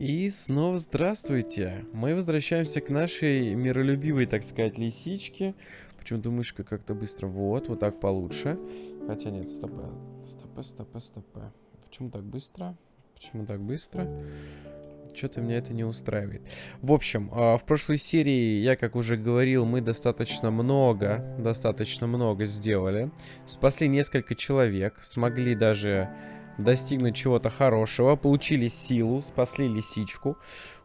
И снова здравствуйте. Мы возвращаемся к нашей миролюбивой, так сказать, лисичке. Почему-то мышка как-то быстро... Вот, вот так получше. Хотя нет, стопэ. Стопэ, стопэ, стопэ. Почему так быстро? Почему так быстро? Что-то меня это не устраивает. В общем, а, в прошлой серии, я как уже говорил, мы достаточно много, достаточно много сделали. Спасли несколько человек, смогли даже достигнуть чего-то хорошего, получили силу, спасли лисичку.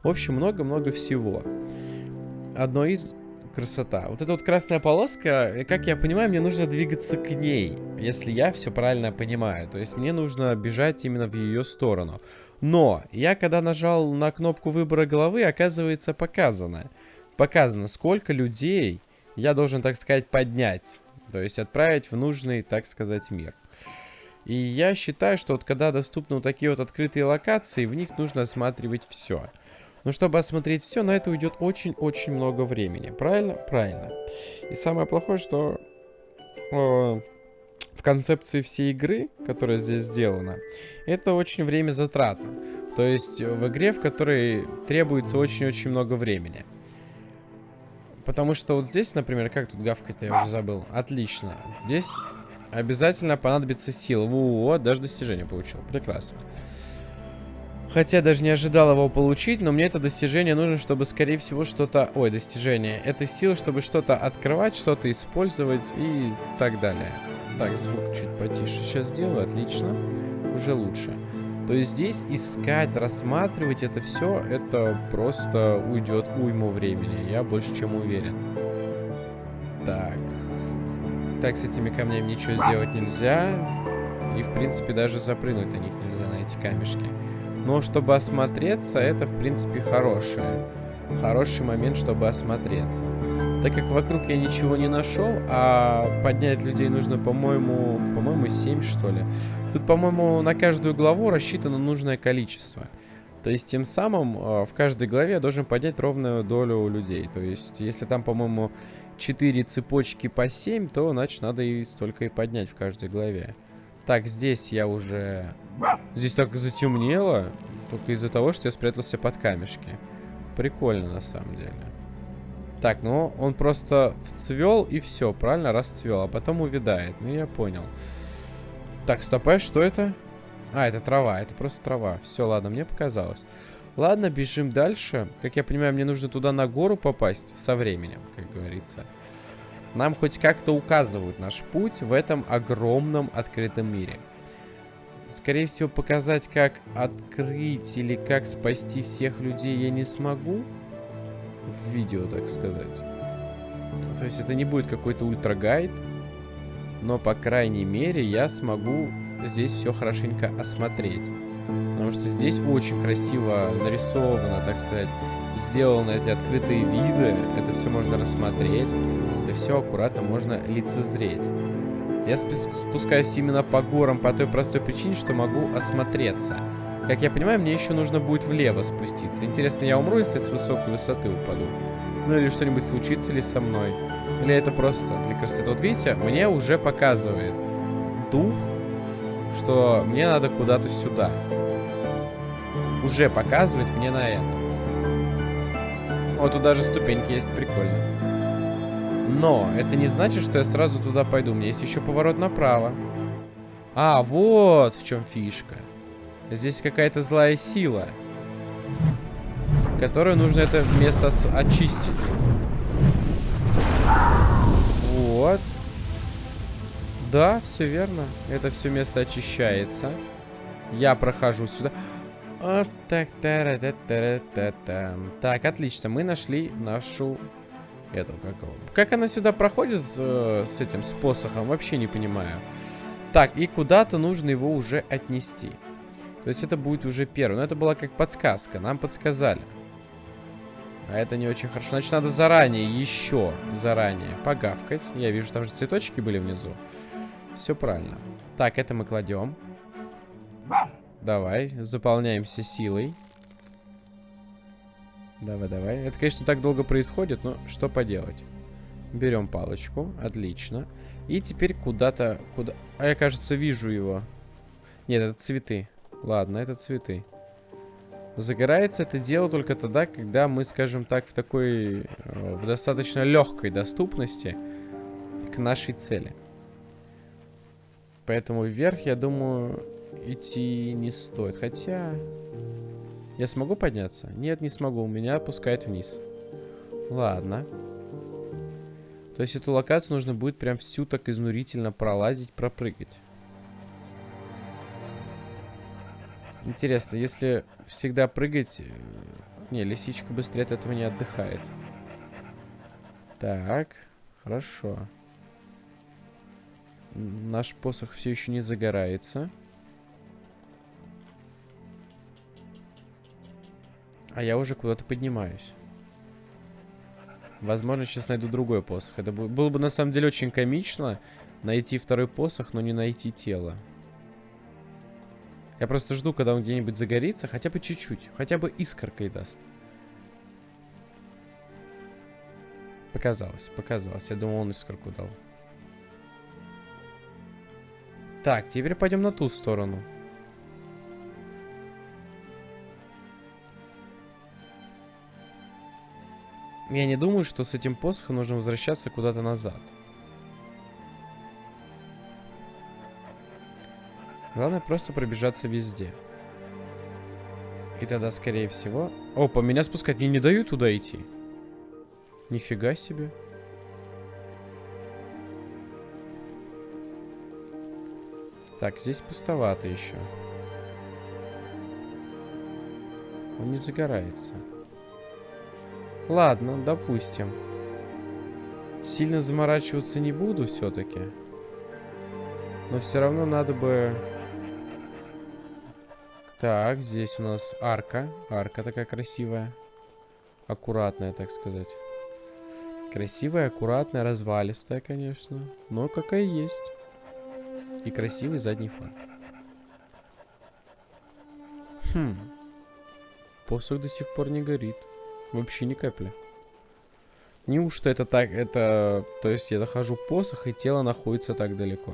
В общем, много-много всего. Одно из красота. Вот эта вот красная полоска, как я понимаю, мне нужно двигаться к ней, если я все правильно понимаю. То есть мне нужно бежать именно в ее сторону. Но я когда нажал на кнопку выбора головы, оказывается показано. Показано, сколько людей я должен, так сказать, поднять. То есть отправить в нужный, так сказать, мир. И я считаю, что вот когда доступны вот такие вот открытые локации, в них нужно осматривать все. Но чтобы осмотреть все, на это уйдет очень-очень много времени. Правильно? Правильно. И самое плохое, что э, в концепции всей игры, которая здесь сделана, это очень время затратно. То есть в игре, в которой требуется очень-очень много времени. Потому что вот здесь, например, как тут гавкать-то, я уже забыл. Отлично. Здесь Обязательно понадобится сила. Вот, даже достижение получил. Прекрасно. Хотя даже не ожидал его получить, но мне это достижение нужно, чтобы, скорее всего, что-то... Ой, достижение. Это сила, чтобы что-то открывать, что-то использовать и так далее. Так, звук чуть потише сейчас сделаю. Отлично. Уже лучше. То есть здесь искать, рассматривать это все, это просто уйдет уйму времени. Я больше чем уверен. Так. Так, с этими камнями ничего сделать нельзя. И, в принципе, даже запрыгнуть на них нельзя, на эти камешки. Но чтобы осмотреться, это, в принципе, хорошее. Хороший момент, чтобы осмотреться. Так как вокруг я ничего не нашел, а поднять людей нужно, по-моему, по-моему, 7, что ли. Тут, по-моему, на каждую главу рассчитано нужное количество. То есть, тем самым, э, в каждой главе я должен поднять ровную долю людей. То есть, если там, по-моему, 4 цепочки по 7, то, значит, надо и столько и поднять в каждой главе. Так, здесь я уже... Здесь так затемнело, только из-за того, что я спрятался под камешки. Прикольно, на самом деле. Так, ну, он просто вцвел и все, правильно? Расцвел, а потом увядает. Ну, я понял. Так, стоп, а что это? А, это трава, это просто трава. Все, ладно, мне показалось. Ладно, бежим дальше. Как я понимаю, мне нужно туда на гору попасть со временем, как говорится. Нам хоть как-то указывают наш путь в этом огромном открытом мире. Скорее всего, показать, как открыть или как спасти всех людей я не смогу. В видео, так сказать. То есть это не будет какой-то ультрагайд. Но, по крайней мере, я смогу здесь все хорошенько осмотреть. Потому что здесь очень красиво нарисовано, так сказать, сделаны эти открытые виды. Это все можно рассмотреть. Это все аккуратно можно лицезреть. Я спускаюсь именно по горам по той простой причине, что могу осмотреться. Как я понимаю, мне еще нужно будет влево спуститься. Интересно, я умру, если с высокой высоты упаду? Ну или что-нибудь случится ли со мной? Или это просто для красоты? Вот видите, мне уже показывает дух, что мне надо куда-то сюда уже показывает мне на это. Вот тут даже ступеньки есть, прикольно. Но это не значит, что я сразу туда пойду. У меня есть еще поворот направо. А, вот в чем фишка. Здесь какая-то злая сила. Которую нужно это место очистить. Вот. Да, все верно. Это все место очищается. Я прохожу сюда. Так, та та та та та Так, отлично, мы нашли нашу... Эту, как Как она сюда проходит э, с этим, с посохом, вообще не понимаю. Так, и куда-то нужно его уже отнести. То есть это будет уже первый. Но это была как подсказка, нам подсказали. А это не очень хорошо. Значит, надо заранее, еще заранее погавкать. Я вижу, там же цветочки были внизу. Все правильно. Так, это мы кладем. Давай, заполняемся силой. Давай, давай. Это, конечно, так долго происходит, но что поделать. Берем палочку. Отлично. И теперь куда-то... Куда... А я, кажется, вижу его. Нет, это цветы. Ладно, это цветы. Загорается это дело только тогда, когда мы, скажем так, в такой, э, в достаточно легкой доступности к нашей цели. Поэтому вверх, я думаю, идти не стоит. Хотя... Я смогу подняться? Нет, не смогу. Меня опускает вниз. Ладно. То есть эту локацию нужно будет прям всю так изнурительно пролазить, пропрыгать. Интересно, если всегда прыгать... Э, не, лисичка быстрее от этого не отдыхает. Так, хорошо. Наш посох все еще не загорается. А я уже куда-то поднимаюсь. Возможно, сейчас найду другой посох. Это было бы на самом деле очень комично найти второй посох, но не найти тело. Я просто жду, когда он где-нибудь загорится, хотя бы чуть-чуть. Хотя бы искоркой даст. Показалось, показалось. Я думал, он искорку дал. Так, теперь пойдем на ту сторону. Я не думаю, что с этим посохом нужно возвращаться куда-то назад. Главное просто пробежаться везде. И тогда, скорее всего... Опа, меня спускать мне не дают туда идти. Нифига себе. Так, здесь пустовато еще. Он не загорается. Ладно, допустим. Сильно заморачиваться не буду все-таки. Но все равно надо бы... Так, здесь у нас арка. Арка такая красивая. Аккуратная, так сказать. Красивая, аккуратная, развалистая, конечно. Но какая есть. И красивый задний фар. Хм. Посох до сих пор не горит. Вообще ни капли. Неужто это так, это... То есть я нахожу посох, и тело находится так далеко.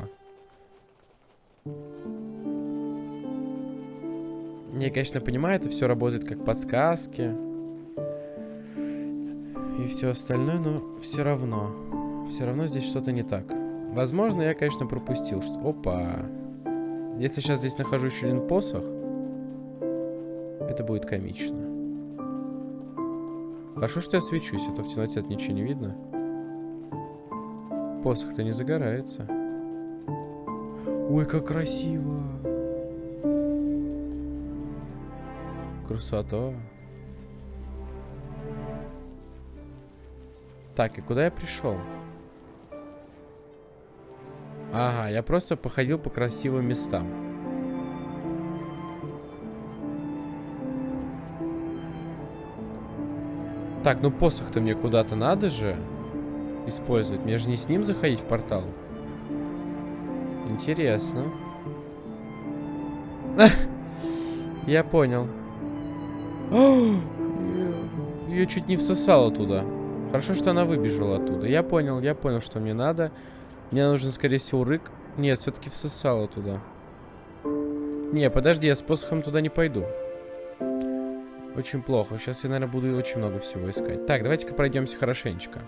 Я, конечно, понимаю, это все работает как подсказки. И все остальное, но все равно. Все равно здесь что-то не так. Возможно, я, конечно, пропустил. Что... Опа. Если сейчас здесь нахожу еще один посох, это будет комично. Хорошо, что я свечусь, а то в темноте ничего не видно. Посох-то не загорается. Ой, как красиво! Красота. Так, и куда я пришел? Ага, я просто походил по красивым местам. Так, ну посох-то мне куда-то надо же использовать. Мне же не с ним заходить в портал. Интересно. Я понял. Ее чуть не всосало туда. Хорошо, что она выбежала оттуда. Я понял, я понял, что мне надо. Мне нужен, скорее всего, рык. Нет, все-таки всосало туда. Не, подожди, я с посохом туда не пойду. Очень плохо. Сейчас я, наверное, буду очень много всего искать. Так, давайте-ка пройдемся хорошенечко.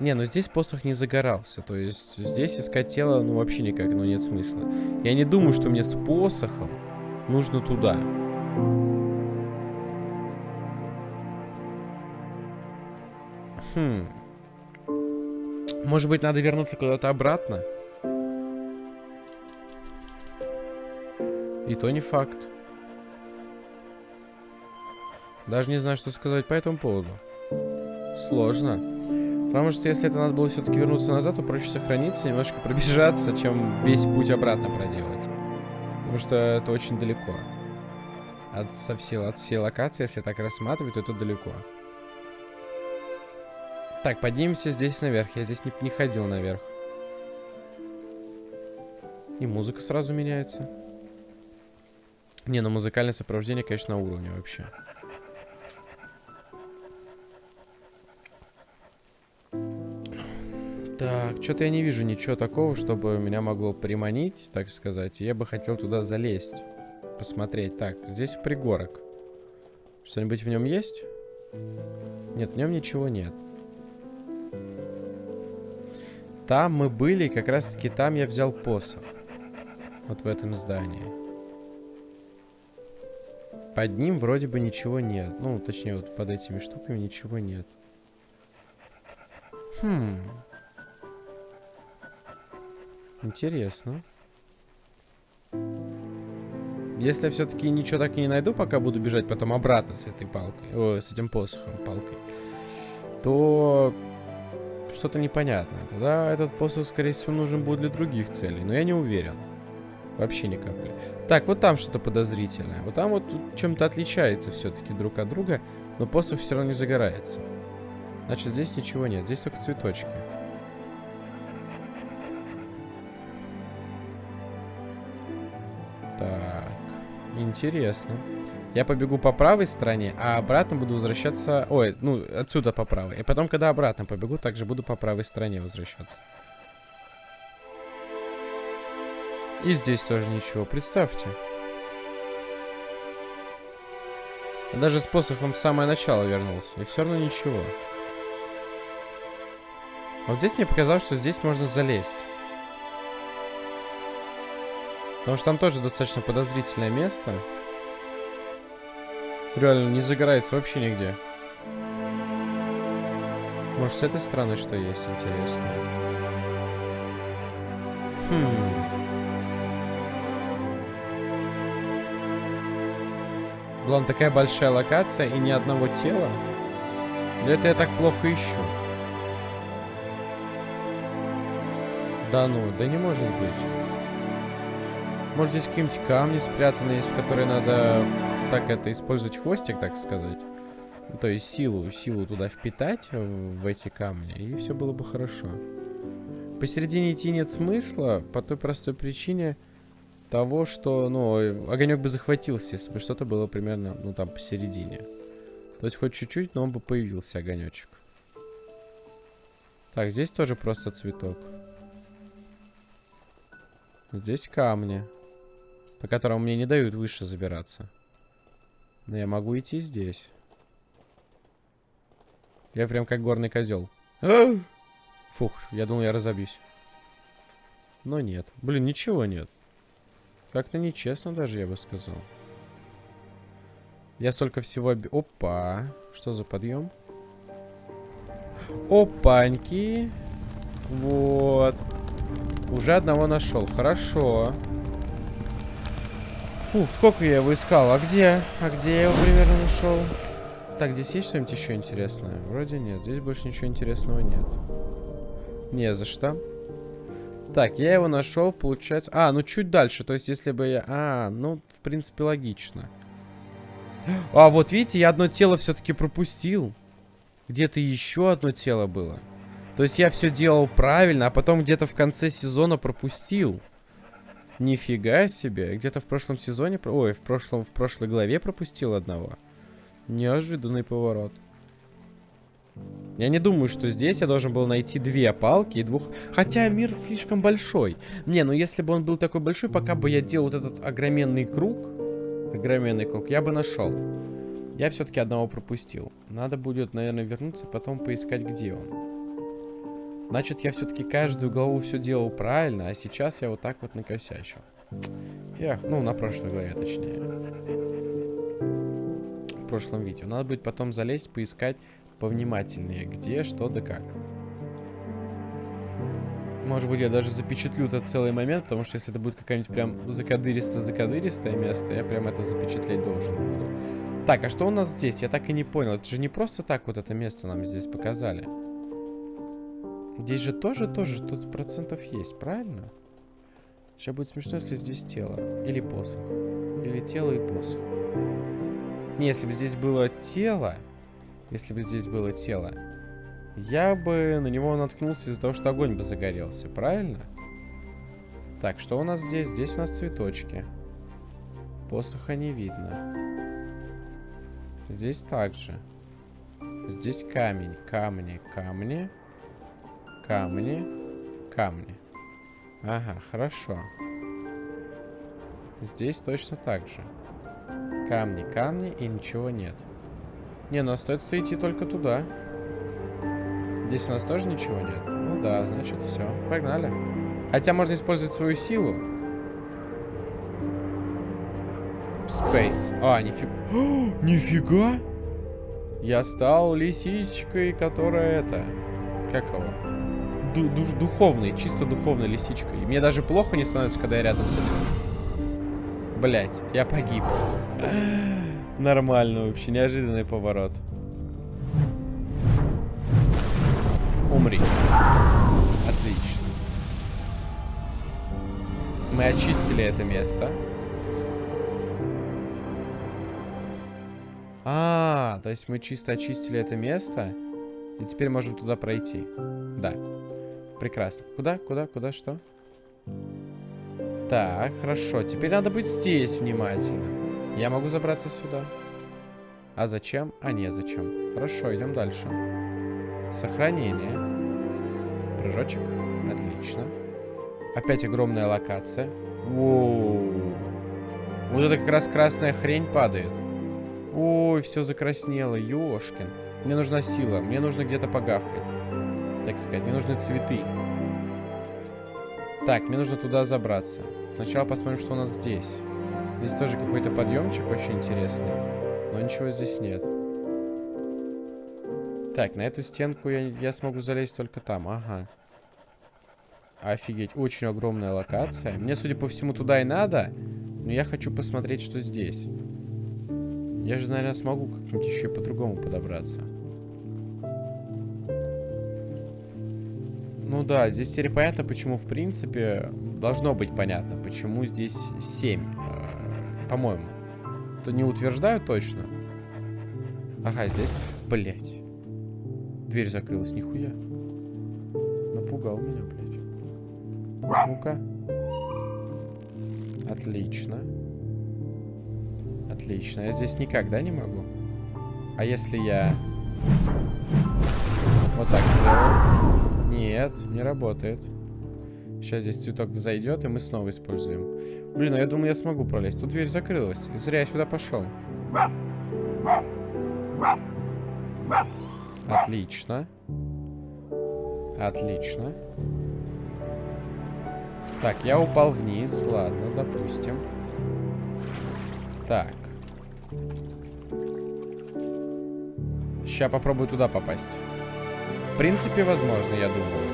Не, ну здесь посох не загорался. То есть здесь искать тело, ну, вообще никак, ну, нет смысла. Я не думаю, что мне с посохом нужно туда. Хм. Может быть, надо вернуться куда-то обратно? И то не факт. Даже не знаю, что сказать по этому поводу. Сложно. Потому что если это надо было все-таки вернуться назад, то проще сохраниться, немножко пробежаться, чем весь путь обратно проделать. Потому что это очень далеко. От, со всей, от всей локации, если так рассматривать, то это далеко. Так, поднимемся здесь наверх. Я здесь не, не ходил наверх. И музыка сразу меняется. Не, ну музыкальное сопровождение, конечно, на уровне вообще. Так, что-то я не вижу ничего такого, чтобы меня могло приманить, так сказать. Я бы хотел туда залезть. посмотреть. Так, здесь пригорок. Что-нибудь в нем есть? Нет, в нем ничего нет. Там мы были, как раз таки там я взял посох. Вот в этом здании. Под ним вроде бы ничего нет. Ну, точнее, вот под этими штуками ничего нет. Хм. Интересно. Если я все-таки ничего так и не найду, пока буду бежать потом обратно с этой палкой, о, с этим посохом, палкой, то что-то непонятное. Тогда этот посох, скорее всего, нужен будет для других целей. Но я не уверен. Вообще ни капли. Так, вот там что-то подозрительное. Вот там вот чем-то отличается все-таки друг от друга, но посох все равно не загорается. Значит, здесь ничего нет. Здесь только цветочки. Интересно. Я побегу по правой стороне, а обратно буду возвращаться... Ой, ну, отсюда по правой. И потом, когда обратно побегу, также буду по правой стороне возвращаться. И здесь тоже ничего, представьте. даже с посохом в самое начало вернулся. И все равно ничего. Вот здесь мне показалось, что здесь можно залезть. Потому что там тоже достаточно подозрительное место. Реально, не загорается вообще нигде. Может, с этой стороны что есть, интересно? Хм... Была такая большая локация и ни одного тела? Или это я так плохо ищу? Да ну, да не может быть. Может здесь какие-нибудь камни спрятаны есть, в которые надо так это использовать хвостик, так сказать. То есть силу, силу туда впитать в, эти камни, и все было бы хорошо. Посередине идти нет смысла, по той простой причине, того, что, ну, огонек бы захватился, если бы что-то было примерно, ну, там, посередине. То есть хоть чуть-чуть, но он бы появился, огонечек. Так, здесь тоже просто цветок. Здесь камни, по которым мне не дают выше забираться. Но я могу идти здесь. Я прям как горный козел. Фух, я думал, я разобьюсь. Но нет. Блин, ничего нет. Как-то нечестно даже, я бы сказал. Я столько всего... Опа! Что за подъем? Опаньки! Вот. Уже одного нашел. Хорошо. Фух, сколько я его искал? А где? А где я его примерно нашел? Так, здесь есть что-нибудь еще интересное? Вроде нет. Здесь больше ничего интересного нет. Не за что. Так, я его нашел, получается... А, ну чуть дальше. То есть, если бы я... А, ну, в принципе, логично. А, вот видите, я одно тело все-таки пропустил. Где-то еще одно тело было. То есть я все делал правильно, а потом где-то в конце сезона пропустил. Нифига себе. Где-то в прошлом сезоне... Ой, в, прошлом, в прошлой главе пропустил одного. Неожиданный поворот. Я не думаю, что здесь я должен был найти две палки и двух... Хотя мир слишком большой. Не, ну если бы он был такой большой, пока бы я делал вот этот огроменный круг... Огроменный круг, я бы нашел. Я все-таки одного пропустил. Надо будет, наверное, вернуться, потом поискать, где он. Значит, я все-таки каждую главу все делал правильно, а сейчас я вот так вот накосячил. Эх, ну, на прошлой главе, точнее. В прошлом видео. Надо будет потом залезть, поискать повнимательнее, где, что да как. Может быть, я даже запечатлю этот целый момент, потому что если это будет какая-нибудь прям закадыристо-закадыристое место, я прям это запечатлеть должен буду. Так, а что у нас здесь? Я так и не понял. Это же не просто так вот это место нам здесь показали. Здесь же тоже, тоже что-то процентов есть, правильно? Сейчас будет смешно, если здесь тело. Или посох. Или тело и посох. Не, если бы здесь было тело, если бы здесь было тело, я бы на него наткнулся из-за того, что огонь бы загорелся, правильно? Так, что у нас здесь? Здесь у нас цветочки. Посоха не видно. Здесь также. Здесь камень, камни, камни, камни, камни. Ага, хорошо. Здесь точно так же. Камни, камни и ничего нет. Не, ну остается идти только туда. Здесь у нас тоже ничего нет. Ну да, значит все. Погнали. Хотя можно использовать свою силу. Space. А, нифига. Нифига! Я стал лисичкой, которая это... Как его? Ду -ду духовной, чисто духовной лисичкой. Мне даже плохо не становится, когда я рядом с этим. Блять, я погиб. Нормально вообще, неожиданный поворот. Умри. Отлично. Мы очистили это место. А, то есть мы чисто очистили это место. И теперь можем туда пройти. Да. Прекрасно. Куда, куда, куда, что? Так, хорошо. Теперь надо быть здесь внимательно. Я могу забраться сюда. А зачем? А не зачем. Хорошо, идем дальше. Сохранение. Прыжочек. Отлично. Опять огромная локация. Воу. Вот это как раз красная хрень падает. Ой, все закраснело, ёшкин. Мне нужна сила, мне нужно где-то погавкать. Так сказать, мне нужны цветы. Так, мне нужно туда забраться. Сначала посмотрим, что у нас здесь. Здесь тоже какой-то подъемчик очень интересный. Но ничего здесь нет. Так, на эту стенку я, я смогу залезть только там. Ага. Офигеть, очень огромная локация. Мне, судя по всему, туда и надо. Но я хочу посмотреть, что здесь. Я же, наверное, смогу как-нибудь еще по-другому подобраться. Ну да, здесь теперь понятно, почему, в принципе, должно быть понятно, почему здесь 7, э, по-моему. То не утверждаю точно. Ага, здесь, блять. Дверь закрылась, нихуя. Напугал меня, блядь. Ну-ка. Отлично. Отлично. Я здесь никогда не могу. А если я... Вот так сделаю? Нет, не работает. Сейчас здесь цветок взойдет, и мы снова используем. Блин, ну я думаю, я смогу пролезть. Тут дверь закрылась. Зря я сюда пошел. Отлично. Отлично. Так, я упал вниз. Ладно, допустим. Так. Сейчас попробую туда попасть. Принципе, возможно, я думаю.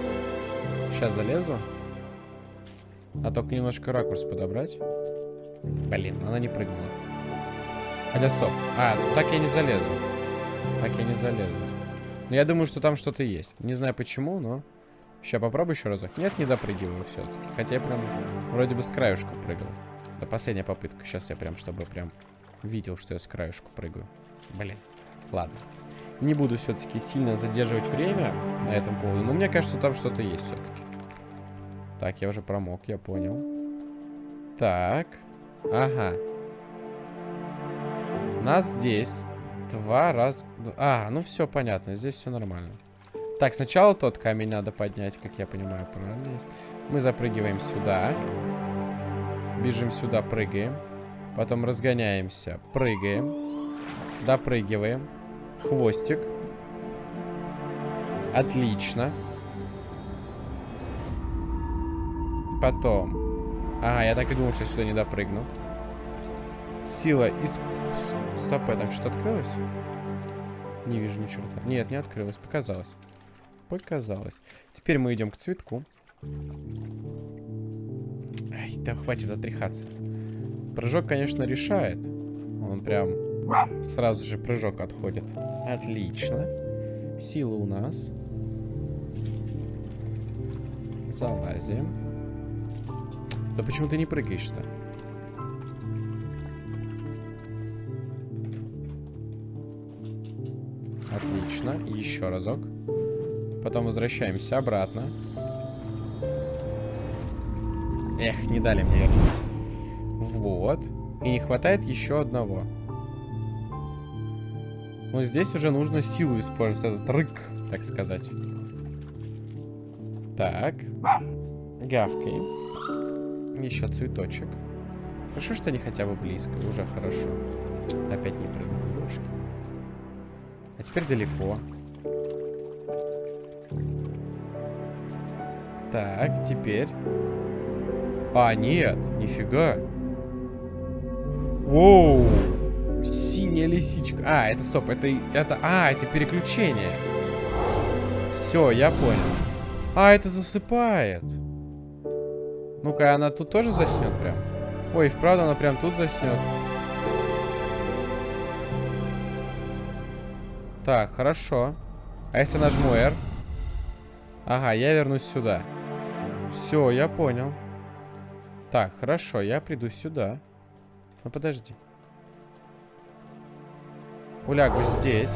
Сейчас залезу. А только немножко ракурс подобрать. Блин, она не прыгнула. Хотя, стоп. А, так я не залезу. Так я не залезу. Но я думаю, что там что-то есть. Не знаю почему, но... Сейчас попробую еще разок. Нет, не допрыгиваю все-таки. Хотя я прям вроде бы с краюшку прыгал. Это последняя попытка. Сейчас я прям, чтобы прям видел, что я с краюшку прыгаю. Блин. Ладно. Не буду все-таки сильно задерживать время на этом поводу. Но мне кажется, там что-то есть все-таки. Так, я уже промок, я понял. Так. Ага. Нас здесь два раза... А, ну все понятно, здесь все нормально. Так, сначала тот камень надо поднять, как я понимаю, правильно есть. Мы запрыгиваем сюда. Бежим сюда, прыгаем. Потом разгоняемся, прыгаем. Допрыгиваем. Хвостик. Отлично. Потом. Ага, я так и думал, что я сюда не допрыгну. Сила из... Стоп, там что-то открылось? Не вижу ни черта. Нет, не открылось, показалось. Показалось. Теперь мы идем к цветку. Ай, да хватит отряхаться. Прыжок, конечно, решает. Он прям Сразу же прыжок отходит. Отлично. Сила у нас. Залазим. Да почему ты не прыгаешь-то? Отлично. Еще разок. Потом возвращаемся обратно. Эх, не дали мне вернуться. Вот. И не хватает еще одного. Но здесь уже нужно силу использовать, этот рык, так сказать. Так. Гавкаем. Еще цветочек. Хорошо, что они хотя бы близко. Уже хорошо. Опять не прыгнул, девушки. А теперь далеко. Так, теперь... А, нет, нифига. Воу! Синяя лисичка. А, это стоп, это... это а, это переключение. Все, я понял. А, это засыпает. Ну-ка, она тут тоже заснет прям? Ой, вправду она прям тут заснет. Так, хорошо. А если нажму R? Ага, я вернусь сюда. Все, я понял. Так, хорошо, я приду сюда. Ну, подожди. Улягу здесь.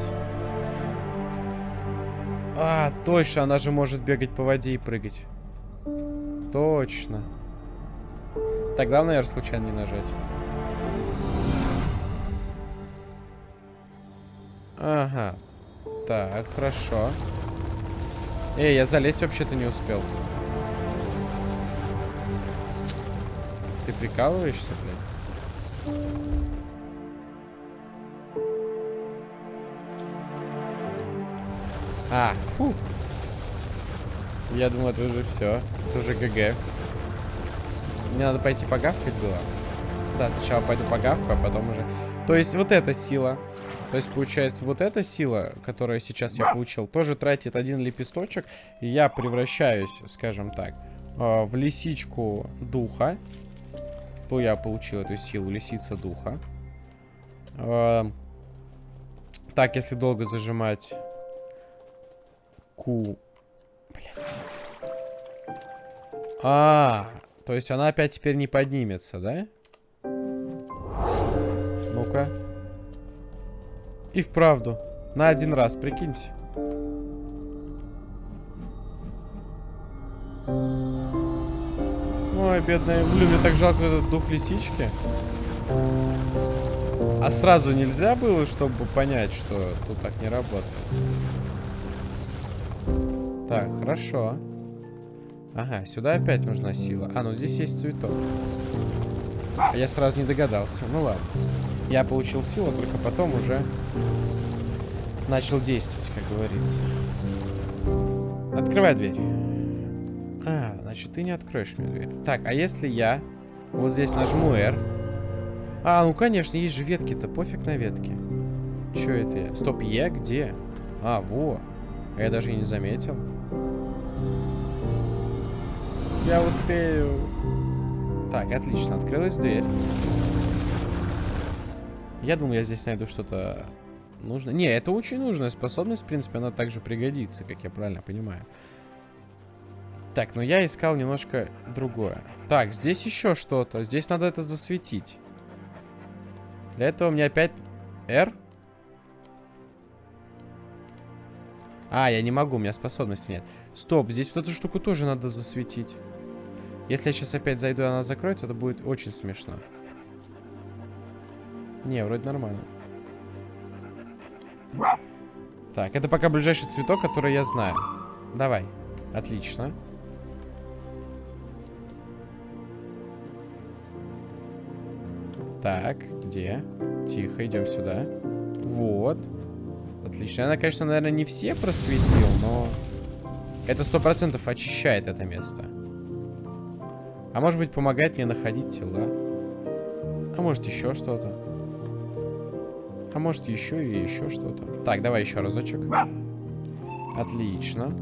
А, точно, она же может бегать по воде и прыгать. Точно. Так, главное, наверное, случайно не нажать. Ага. Так, хорошо. Эй, я залезть вообще-то не успел. Ты прикалываешься, А, фу. Я думал, это уже все. Это уже ГГ. Мне надо пойти погавкать было. Да, сначала пойду погавку, а потом уже... То есть вот эта сила. То есть, получается, вот эта сила, которую сейчас я получил, тоже тратит один лепесточек. И я превращаюсь, скажем так, э, в лисичку духа. То я получил эту силу, лисица духа. Э, так, если долго зажимать Q... Блять. А, то есть она опять теперь не поднимется, да? Ну-ка. И вправду. На один раз, прикиньте. Ой, бедная. Блин, мне так жалко этот дух лисички. А сразу нельзя было, чтобы понять, что тут так не работает? Так, хорошо. Ага, сюда опять нужна сила. А, ну здесь есть цветок. А я сразу не догадался. Ну ладно. Я получил силу, только потом уже начал действовать, как говорится. Открывай дверь. А, значит, ты не откроешь мне дверь. Так, а если я вот здесь нажму R? А, ну конечно, есть же ветки-то. Пофиг на ветки. Че это я? Стоп, Е где? А, во. А я даже и не заметил. Я успею. Так, отлично. Открылась дверь. Я думаю, я здесь найду что-то нужное. Не, это очень нужная способность. В принципе, она также пригодится, как я правильно понимаю. Так, но я искал немножко другое. Так, здесь еще что-то. Здесь надо это засветить. Для этого мне опять... R? А, я не могу, у меня способности нет. Стоп, здесь вот эту штуку тоже надо засветить. Если я сейчас опять зайду, и она закроется, это будет очень смешно. Не, вроде нормально. Так, это пока ближайший цветок, который я знаю. Давай. Отлично. Так, где? Тихо, идем сюда. Вот. Отлично. Она, конечно, наверное, не все просветил, но... Это сто процентов очищает это место. А может быть, помогает мне находить тела. А может, еще что-то. А может, еще и еще что-то. Так, давай еще разочек. Отлично.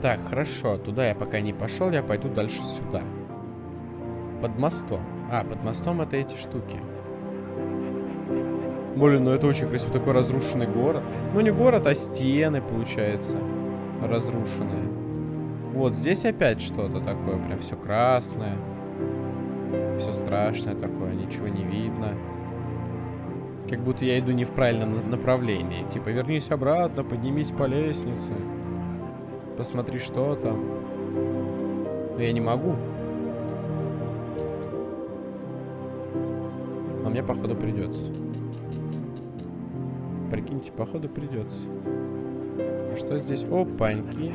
Так, хорошо. Туда я пока не пошел. Я пойду дальше сюда. Под мостом. А, под мостом это эти штуки. Блин, ну это очень красиво. Такой разрушенный город. Ну, не город, а стены, получается разрушенные. Вот здесь опять что-то такое, прям все красное. Все страшное такое, ничего не видно. Как будто я иду не в правильном направлении. Типа, вернись обратно, поднимись по лестнице. Посмотри, что там. Но я не могу. Но мне, походу, придется. Прикиньте, походу, придется. Что здесь? Опаньки.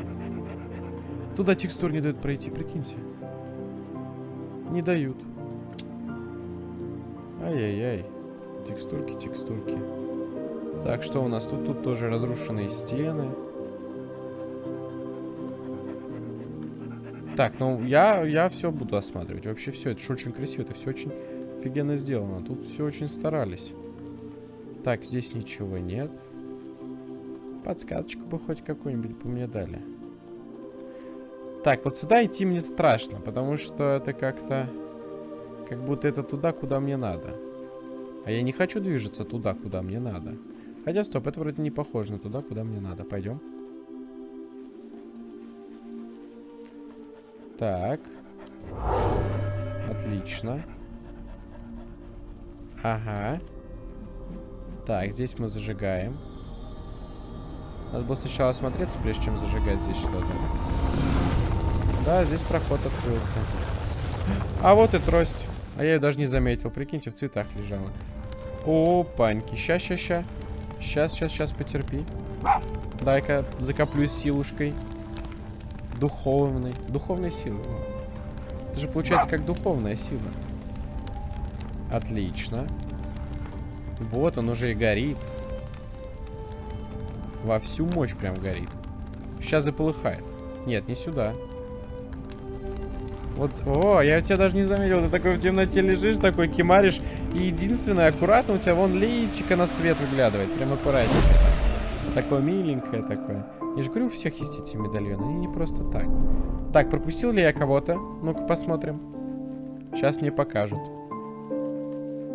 Туда текстур не дают пройти, прикиньте. Не дают. Ай-яй-яй. Текстурки, текстурки. Так, что у нас тут? Тут тоже разрушенные стены. Так, ну я, я все буду осматривать. Вообще все, это же очень красиво, это все очень офигенно сделано. Тут все очень старались. Так, здесь ничего нет. Подсказочку бы хоть какую-нибудь бы мне дали. Так, вот сюда идти мне страшно, потому что это как-то... Как будто это туда, куда мне надо. А я не хочу движется туда, куда мне надо. Хотя, стоп, это вроде не похоже на туда, куда мне надо. Пойдем. Так. Отлично. Ага. Так, здесь мы зажигаем. Надо было сначала осмотреться, прежде чем зажигать здесь что-то. Да, здесь проход открылся. А вот и трость. А я ее даже не заметил. Прикиньте, в цветах лежала. О, паньки. Ща, ща, ща. Сейчас, сейчас, сейчас, потерпи. Дай-ка закоплюсь силушкой. Духовной. Духовной силы. Это же получается как духовная сила. Отлично. Вот он уже и горит. Во всю мощь прям горит. Сейчас заполыхает. Нет, не сюда. Вот, о, я тебя даже не заметил. Ты такой в темноте лежишь, такой кимаришь. И единственное, аккуратно у тебя вон личико на свет выглядывает. Прям аккуратненько. Такое миленькое такое. Я же говорю, у всех есть эти медальоны. Они не просто так. Так, пропустил ли я кого-то? Ну-ка посмотрим. Сейчас мне покажут.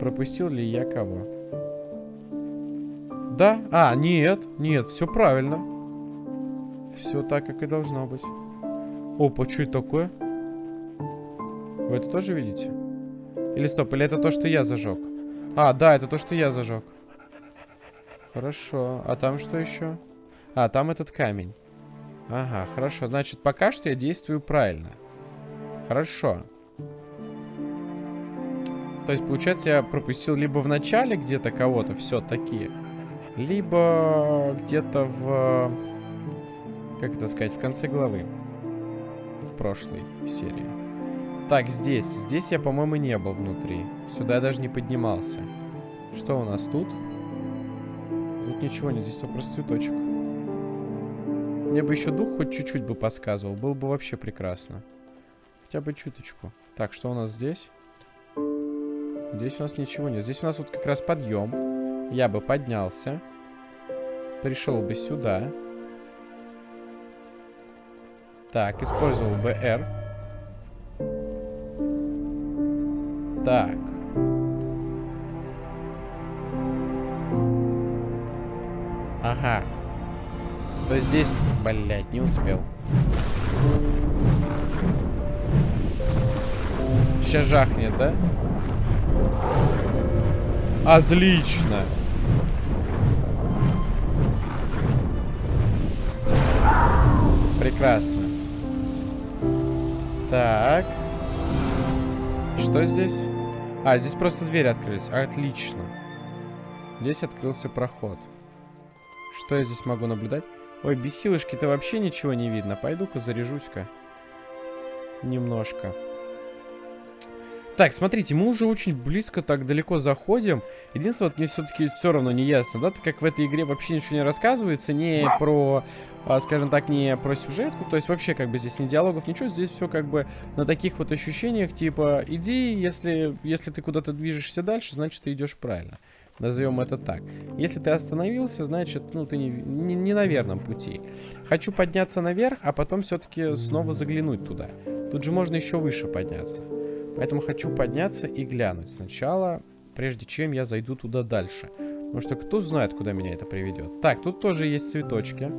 Пропустил ли я кого? Да? А, нет. Нет, все правильно. Все так, как и должно быть. Опа, что это такое? Вы это тоже видите? Или стоп, или это то, что я зажег? А, да, это то, что я зажег. Хорошо. А там что еще? А, там этот камень. Ага, хорошо. Значит, пока что я действую правильно. Хорошо. То есть, получается, я пропустил либо в начале где-то кого-то все-таки, либо где-то в... Как это сказать? В конце главы. В прошлой серии. Так, здесь. Здесь я, по-моему, не был внутри. Сюда я даже не поднимался. Что у нас тут? Тут ничего нет, здесь просто цветочек. Мне бы еще дух хоть чуть-чуть бы подсказывал. Было бы вообще прекрасно. Хотя бы чуточку. Так, что у нас здесь? Здесь у нас ничего нет. Здесь у нас вот как раз подъем. Я бы поднялся. Пришел бы сюда. Так, использовал бы R. Так. Ага. То здесь, блядь, не успел. Сейчас жахнет, да? Отлично. Прекрасно. Так. Что здесь? А, здесь просто двери открылись. Отлично. Здесь открылся проход. Что я здесь могу наблюдать? Ой, без силышки-то вообще ничего не видно. Пойду-ка заряжусь-ка. Немножко. Так, смотрите, мы уже очень близко, так далеко заходим. Единственное, вот мне все-таки все равно не ясно, да, так как в этой игре вообще ничего не рассказывается, не про, а, скажем так, не про сюжетку, то есть вообще как бы здесь не диалогов, ничего, здесь все как бы на таких вот ощущениях, типа, иди, если, если ты куда-то движешься дальше, значит, ты идешь правильно. Назовем это так. Если ты остановился, значит, ну, ты не, не, не на верном пути. Хочу подняться наверх, а потом все-таки снова заглянуть туда. Тут же можно еще выше подняться. Поэтому хочу подняться и глянуть сначала, прежде чем я зайду туда дальше. Потому что кто знает, куда меня это приведет. Так, тут тоже есть цветочки.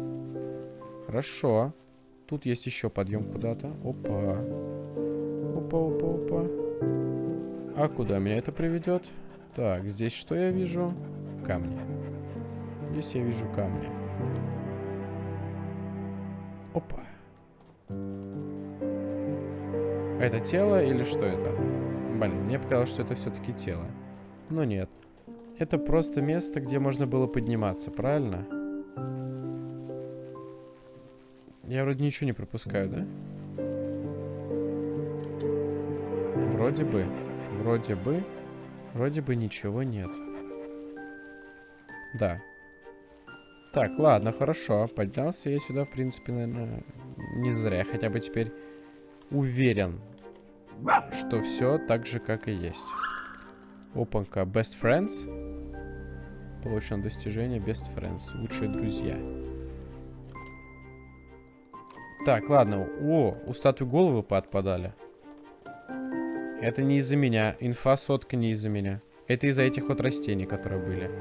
Хорошо. Тут есть еще подъем куда-то. Опа. Опа, опа, опа. А куда меня это приведет? Так, здесь что я вижу? Камни. Здесь я вижу камни. Опа. Это тело или что это? Блин, мне показалось, что это все-таки тело. Но нет. Это просто место, где можно было подниматься, правильно? Я вроде ничего не пропускаю, да? Вроде бы. Вроде бы. Вроде бы ничего нет. Да. Так, ладно, хорошо. Поднялся я сюда, в принципе, наверное, не зря. Хотя бы теперь уверен, что все так же, как и есть. Опанька. Best Friends. Получено достижение Best Friends. Лучшие друзья. Так, ладно. О, у статуи головы поотпадали. Это не из-за меня. Инфа сотка не из-за меня. Это из-за этих вот растений, которые были.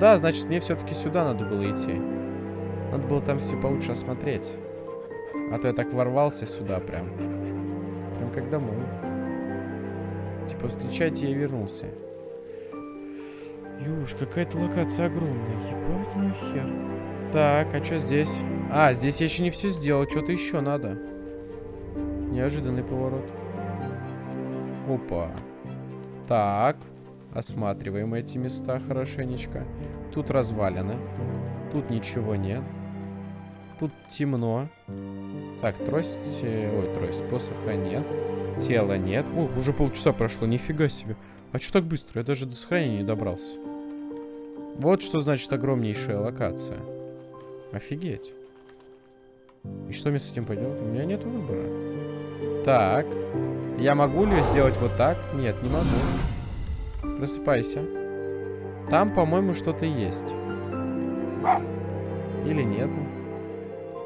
Да, значит, мне все-таки сюда надо было идти. Надо было там все получше осмотреть. А то я так ворвался сюда прям. Прям как домой. Типа, встречайте, я вернулся. Юж, какая-то локация огромная. Ебать мой хер. Так, а что здесь? А, здесь я еще не все сделал. Что-то еще надо. Неожиданный поворот. Опа. Так. Осматриваем эти места хорошенечко. Тут развалины. Тут ничего нет. Тут темно. Так, трость... Э, ой, трость. Посоха нет. Тела нет. О, уже полчаса прошло. Нифига себе. А что так быстро? Я даже до сохранения не добрался. Вот что значит огромнейшая локация. Офигеть. И что мне с этим поделать? У меня нет выбора. Так. Я могу ли сделать вот так? Нет, не могу. Просыпайся. Там, по-моему, что-то есть. Или нет?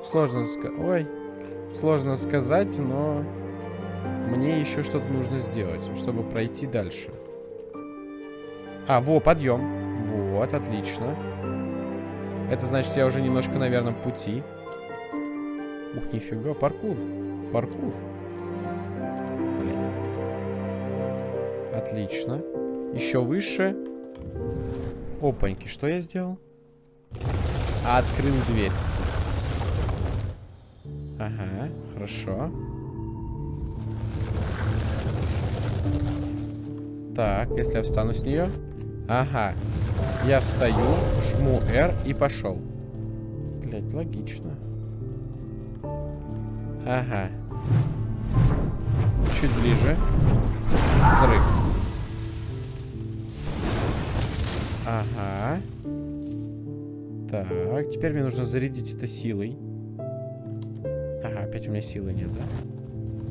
Сложно сказать. Ой. Сложно сказать, но... Мне еще что-то нужно сделать, чтобы пройти дальше. А, во, подъем. Вот, отлично. Это значит, я уже немножко на верном пути. Ух, нифига, паркур. Паркур. Отлично. Еще выше. Опаньки, что я сделал? Открыл дверь. Ага, хорошо. Так, если я встану с нее. Ага. Я встаю, жму R и пошел. Блять, логично. Ага. Чуть ближе. Взрыв. Ага. Так, теперь мне нужно зарядить это силой. Опять у меня силы нет, да?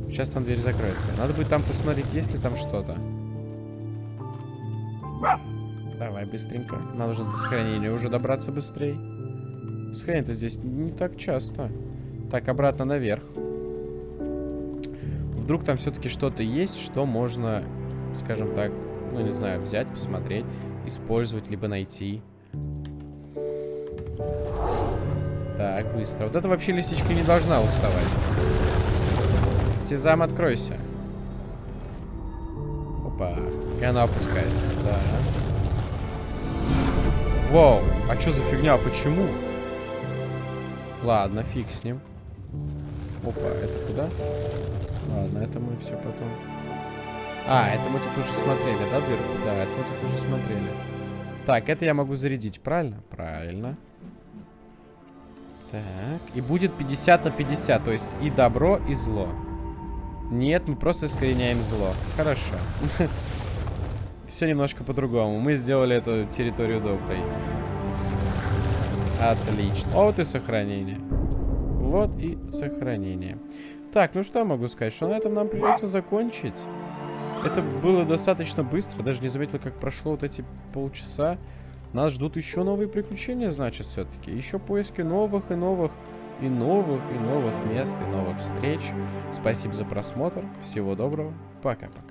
Сейчас там дверь закроется. Надо будет там посмотреть, есть ли там что-то. Давай, быстренько. Нам нужно до сохранения уже добраться быстрее. Сохранение-то здесь не так часто. Так, обратно наверх. Вдруг там все-таки что-то есть, что можно, скажем так, ну не знаю, взять, посмотреть, использовать, либо найти. Так, быстро. Вот это вообще лисичка не должна уставать. Сезам, откройся. Опа. И она опускается. Да. Вау, а что за фигня? Почему? Ладно, фиг с ним. Опа, это куда? Ладно, это мы все потом. А, это мы тут уже смотрели, да, дырку? Да, это мы тут уже смотрели. Так, это я могу зарядить, правильно? Правильно. Так, и будет 50 на 50, то есть и добро, и зло. Нет, мы просто искореняем зло. Хорошо. Все немножко по-другому. Мы сделали эту территорию доброй. Отлично. Вот и сохранение. Вот и сохранение. Так, ну что я могу сказать? Что на этом нам придется закончить. Это было достаточно быстро. Даже не заметил, как прошло вот эти полчаса. Нас ждут еще новые приключения, значит, все-таки. Еще поиски новых и новых, и новых, и новых мест, и новых встреч. Спасибо за просмотр. Всего доброго. Пока-пока.